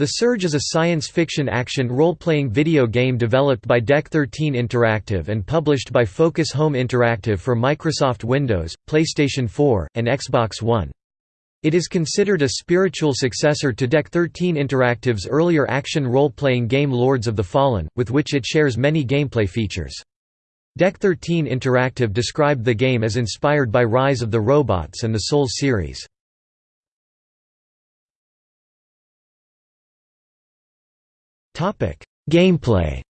The Surge is a science fiction action role-playing video game developed by Deck 13 Interactive and published by Focus Home Interactive for Microsoft Windows, PlayStation 4, and Xbox One. It is considered a spiritual successor to Deck 13 Interactive's earlier action role-playing game Lords of the Fallen, with which it shares many gameplay features. Deck 13 Interactive described the game as inspired by Rise of the Robots and the Souls series. Gameplay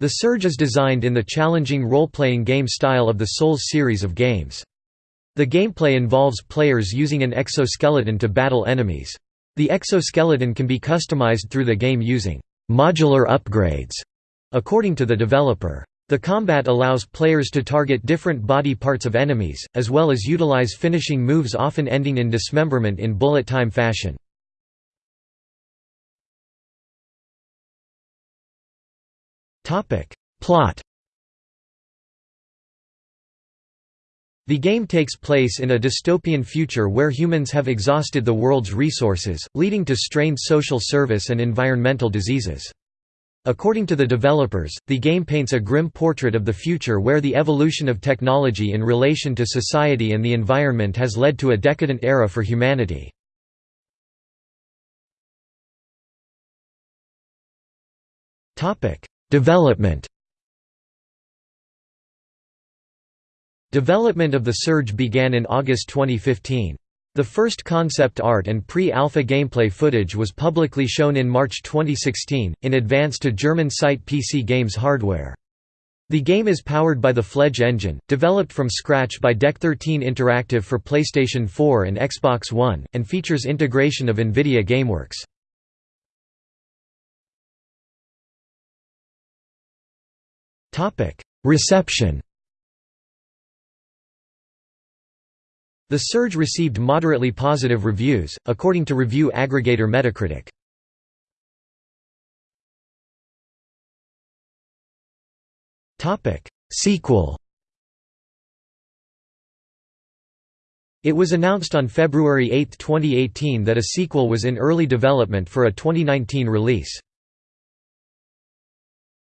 The Surge is designed in the challenging role-playing game style of the Souls series of games. The gameplay involves players using an exoskeleton to battle enemies. The exoskeleton can be customized through the game using modular upgrades, according to the developer. The combat allows players to target different body parts of enemies, as well as utilize finishing moves often ending in dismemberment in bullet time fashion. Plot The game takes place in a dystopian future where humans have exhausted the world's resources, leading to strained social service and environmental diseases. According to the developers, the game paints a grim portrait of the future where the evolution of technology in relation to society and the environment has led to a decadent era for humanity. Development Development of the Surge began in August 2015. The first concept art and pre-alpha gameplay footage was publicly shown in March 2016, in advance to German site PC Games hardware. The game is powered by the Fledge engine, developed from scratch by Deck 13 Interactive for PlayStation 4 and Xbox One, and features integration of NVIDIA GameWorks. Reception The Surge received moderately positive reviews, according to review aggregator Metacritic. Sequel It was announced on February 8, 2018 that a sequel was in early development for a 2019 release.